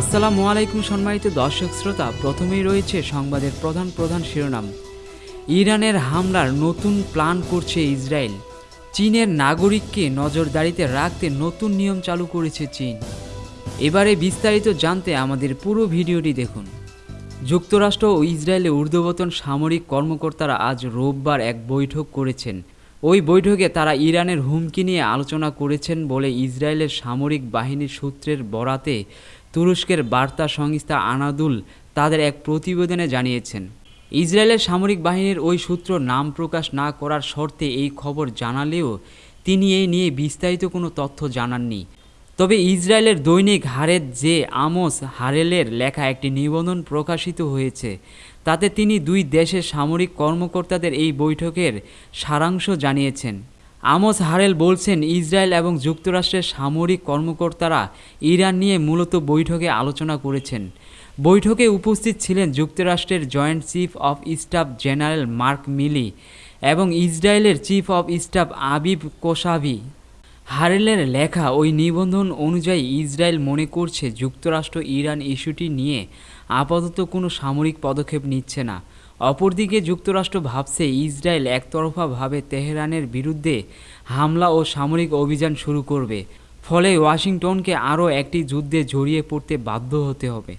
আসসালামু আলাইকুম সম্মানিত দর্শক শ্রোতা, প্রথমেই রয়েছে সংবাদের প্রধান প্রধান শিরোনাম। ইরানের হামলার নতুন প্ল্যান করছে ইসরায়েল। চীনের নাগরিককে নজরদারিতে রাখতে নতুন নিয়ম চালু করেছে চীন। এবারে বিস্তারিত জানতে আমাদের পুরো ভিডিওটি দেখুন। যুক্তরাষ্ট্র ও ইসরায়েলে ঊর্ধ্বতন সামরিক কর্মকর্তারা আজ রোববার এক বৈঠক করেছেন। ওই বৈঠকে তারা ইরানের হুমকি নিয়ে আলোচনা করেছেন বলে ইসরায়েলের সামরিক বাহিনীর সূত্রের বরাতে তুরস্কের বার্তা সংস্থা আনাদুল তাদের এক প্রতিবেদনে জানিয়েছেন, ইসরায়েলের সামরিক বাহিনীর ওই সূত্র নাম প্রকাশ না করার শর্তে এই খবর জানালেও তিনি এই নিয়ে বিস্তারিত কোনো তথ্য জানাননি। তবে ইসরায়েলের দৈনিক হারেদ যে আমোস হারেলের লেখা একটি নিবন্ধন প্রকাশিত হয়েছে। তাতে তিনি দুই দেশের সামরিক কর্মকর্তাদের এই বৈঠকের সারাংশ জানিয়েছেন। আমোস হারেল বলছেন, ইসরায়েল এবং যুক্তরাষ্ট্রের সামরিক কর্মকর্তারা ইরান নিয়ে মূলত বৈঠকে আলোচনা করেছেন। বৈঠকে উপস্থিত ছিলেন যুক্তরাষ্ট্রের joint chief of staff general Mark Milley এবং ইসরায়েলের chief of staff Aviv Kochavi হারেলের লেখা ওই নিবন্ধন অনুযায়ী ইসরায়েল মনে করছে, যুক্তরাষ্ট্র ইরান ইস্যুটি নিয়ে আপাতত কোনো সামরিক পদক্ষেপ নিচ্ছে না। অপরদিকে যুক্তরাষ্ট্র ভাবছে ইসরায়েল একতরফাভাবে তেহরানের বিরুদ্ধে হামলা ও সামরিক অভিযান শুরু করবে। ফলে ওয়াশিংটনকে আরও একটি যুদ্ধে জড়িয়ে পড়তে বাধ্য হতে হবে।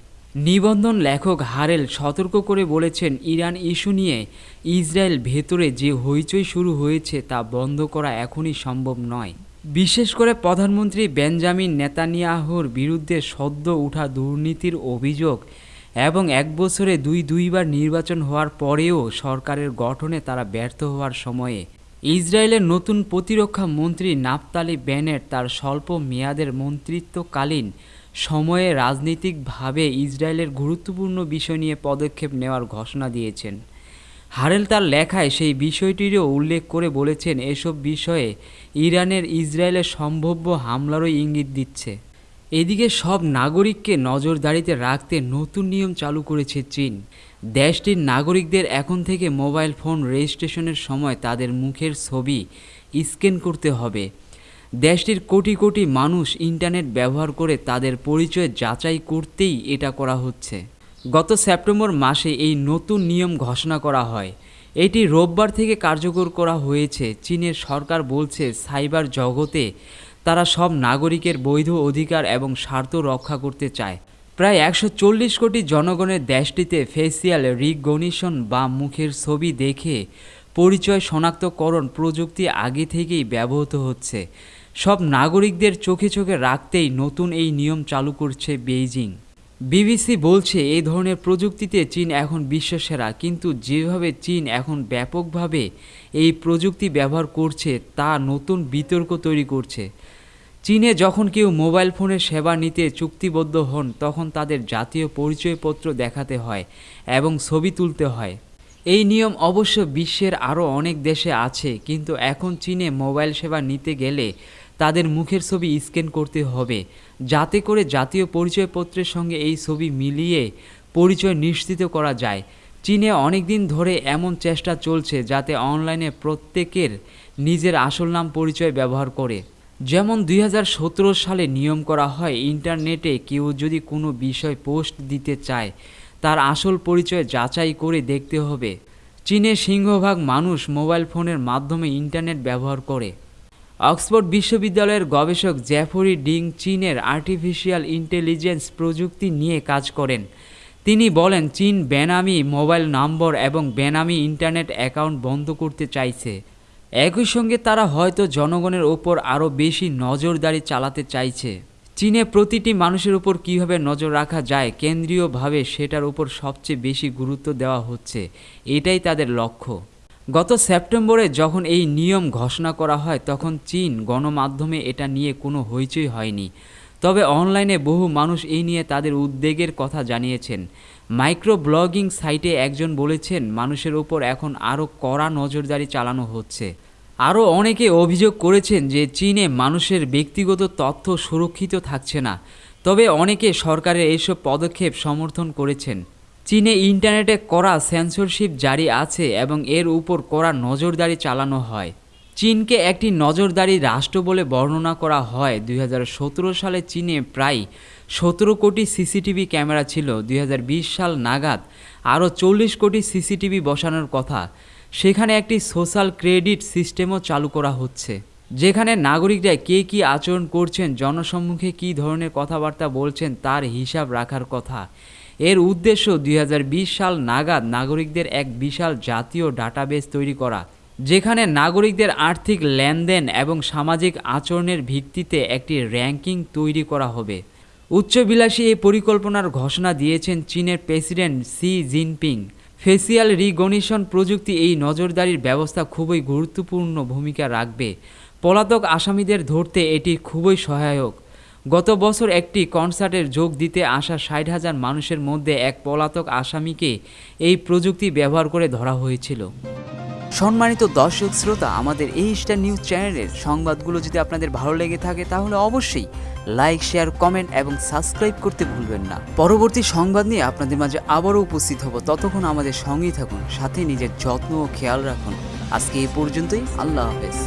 নিবন্ধন লেখক হারেল সতর্ক করে বলেছেন, ইরান ইস্যু নিয়ে ইসরায়েল ভেতরে যে হইচই শুরু হয়েছে তা বন্ধ করা এখনই সম্ভব নয়। বিশেষ করে প্রধানমন্ত্রী বেঞ্জামিন নেতানিয়াহুর বিরুদ্ধে সদ্য উঠা দুর্নীতির অভিযোগ এবং এক বছরে দুই দুইবার নির্বাচন হওয়ার পরেও সরকারের গঠনে তারা ব্যর্থ হওয়ার সময়ে ইসরায়েলের নতুন প্রতিরক্ষা মন্ত্রী নাফতালি বেনেট তার স্বল্প মেয়াদের মন্ত্রিত্বকালীন সময়ে রাজনৈতিকভাবে ইসরায়েলের গুরুত্বপূর্ণ বিষয় নিয়ে পদক্ষেপ নেওয়ার ঘোষণা দিয়েছেন। হারেল তার লেখায় সেই বিষয়টিরও উল্লেখ করে বলেছেন, এসব বিষয়ে ইরানের ইসরায়েলের সম্ভাব্য হামলারও ইঙ্গিত দিচ্ছে। এদিকে সব নাগরিককে নজরদারিতে রাখতে নতুন নিয়ম চালু করেছে চীন। দেশটির নাগরিকদের এখন থেকে মোবাইল ফোন রেজিস্ট্রেশনের সময় তাদের মুখের ছবি স্ক্যান করতে হবে। দেশটির কোটি কোটি মানুষ ইন্টারনেট ব্যবহার করে তাদের পরিচয় যাচাই করতেই এটা করা হচ্ছে। গত সেপ্টেম্বর মাসে এই নতুন নিয়ম ঘোষণা করা হয়। এটি রোববার থেকে কার্যকর করা হয়েছে। চীনের সরকার বলছে, সাইবার জগতে তারা সব নাগরিকের বৈধ অধিকার এবং স্বার্থ রক্ষা করতে চায়। প্রায় একশো চল্লিশ কোটি জনগণের দেশটিতে ফেসিয়াল রিকগনিশন বা মুখের ছবি দেখে পরিচয় শনাক্তকরণ প্রযুক্তি আগে থেকেই ব্যবহৃত হচ্ছে। সব নাগরিকদের চোখে চোখে রাখতেই নতুন এই নিয়ম চালু করছে বেইজিং। বিবিসি বলছে, এই ধরনের প্রযুক্তিতে চীন এখন বিশ্বসেরা, কিন্তু যেভাবে চীন এখন ব্যাপকভাবে এই প্রযুক্তি ব্যবহার করছে, তা নতুন বিতর্ক তৈরি করছে। চীনে যখন কেউ মোবাইল ফোনের সেবা নিতে চুক্তিবদ্ধ হন, তখন তাদের জাতীয় পরিচয়পত্র দেখাতে হয় এবং ছবি তুলতে হয়। এই নিয়ম অবশ্য বিশ্বের আরও অনেক দেশে আছে, কিন্তু এখন চীনে মোবাইল সেবা নিতে গেলে তাদের মুখের ছবি স্ক্যান করতে হবে, যাতে করে জাতীয় পরিচয়পত্রের সঙ্গে এই ছবি মিলিয়ে পরিচয় নিশ্চিত করা যায়। চীনে অনেক দিন ধরে এমন চেষ্টা চলছে যাতে অনলাইনে প্রত্যেকের নিজের আসল নাম পরিচয় ব্যবহার করে। যেমন দুই হাজার সতেরো সালে নিয়ম করা হয়, ইন্টারনেটে কেউ যদি কোনো বিষয় পোস্ট দিতে চায়, তার আসল পরিচয় যাচাই করে দেখতে হবে। চীনের সিংহভাগ মানুষ মোবাইল ফোনের মাধ্যমে ইন্টারনেট ব্যবহার করে। অক্সফোর্ড বিশ্ববিদ্যালয়ের গবেষক জ্যাফরি ডিং চীনের আর্টিফিশিয়াল ইন্টেলিজেন্স প্রযুক্তি নিয়ে কাজ করেন। তিনি বলেন, চীন বেনামি মোবাইল নম্বর এবং বেনামি ইন্টারনেট অ্যাকাউন্ট বন্ধ করতে চাইছে। একই সঙ্গে তারা হয়তো জনগণের ওপর আরও বেশি নজরদারি চালাতে চাইছে। চীনে প্রতিটি মানুষের উপর কীভাবে নজর রাখা যায়, কেন্দ্রীয়ভাবে সেটার উপর সবচেয়ে বেশি গুরুত্ব দেওয়া হচ্ছে। এটাই তাদের লক্ষ্য। গত সেপ্টেম্বরে যখন এই নিয়ম ঘোষণা করা হয়, তখন চীন গণমাধ্যমে এটা নিয়ে কোনো হইচই হয়নি। তবে অনলাইনে বহু মানুষ এই নিয়ে তাদের উদ্বেগের কথা জানিয়েছেন। মাইক্রো ব্লগিং সাইটে একজন বলেছেন, মানুষের ওপর এখন আরও কড়া নজরদারি চালানো হচ্ছে। আরও অনেকে অভিযোগ করেছেন যে, চীনে মানুষের ব্যক্তিগত তথ্য সুরক্ষিত থাকছে না। তবে অনেকে সরকারের এইসব পদক্ষেপ সমর্থন করেছেন। চীনে ইন্টারনেটে কড়া সেন্সরশিপ জারি আছে এবং এর উপর কড়া নজরদারি চালানো হয়। চীনকে একটি নজরদারি রাষ্ট্র বলে বর্ণনা করা হয়। দুই হাজার সতেরো সালে চীনে প্রায় সতেরো কোটি সিসিটিভি ক্যামেরা ছিল। দুই হাজার বিশ সাল নাগাদ আরও চল্লিশ কোটি সিসিটিভি বসানোর কথা। সেখানে একটি সোশ্যাল ক্রেডিট সিস্টেমও চালু করা হচ্ছে, যেখানে নাগরিকরা কে কী আচরণ করছেন, জনসম্মুখে কী ধরনের কথাবার্তা বলছেন তার হিসাব রাখার কথা। এর উদ্দেশ্য দুই হাজার বিশ সাল নাগাদ নাগরিকদের এক বিশাল জাতীয় ডাটাবেস তৈরি করা, যেখানে নাগরিকদের আর্থিক লেনদেন এবং সামাজিক আচরণের ভিত্তিতে একটি র্যাঙ্কিং তৈরি করা হবে। উচ্চবিলাসী এই পরিকল্পনার ঘোষণা দিয়েছেন চীনের president Xi Jinping. Facial recognition প্রযুক্তি এই নজরদারির ব্যবস্থা খুবই গুরুত্বপূর্ণ ভূমিকা রাখবে। পলাতক আসামিদের ধরতে এটি খুবই সহায়ক। গত বছর একটি কনসার্টের যোগ দিতে আসা ষাট হাজার মানুষের মধ্যে এক পলাতক আসামিকে এই প্রযুক্তি ব্যবহার করে ধরা হয়েছিল। সম্মানিত দর্শক শ্রোতা, আমাদের এই স্টার নিউজ চ্যানেলের সংবাদগুলো যদি আপনাদের ভালো লেগে থাকে, তাহলে অবশ্যই লাইক, শেয়ার, কমেন্ট এবং সাবস্ক্রাইব করতে ভুলবেন না। পরবর্তী সংবাদ নিয়ে আপনাদের মাঝে আবারও উপস্থিত হব। ততক্ষণ আমাদের সঙ্গেই থাকুন, সাথে নিজের যত্ন ও খেয়াল রাখুন। আজকে এই পর্যন্তই, আল্লাহ হাফেজ।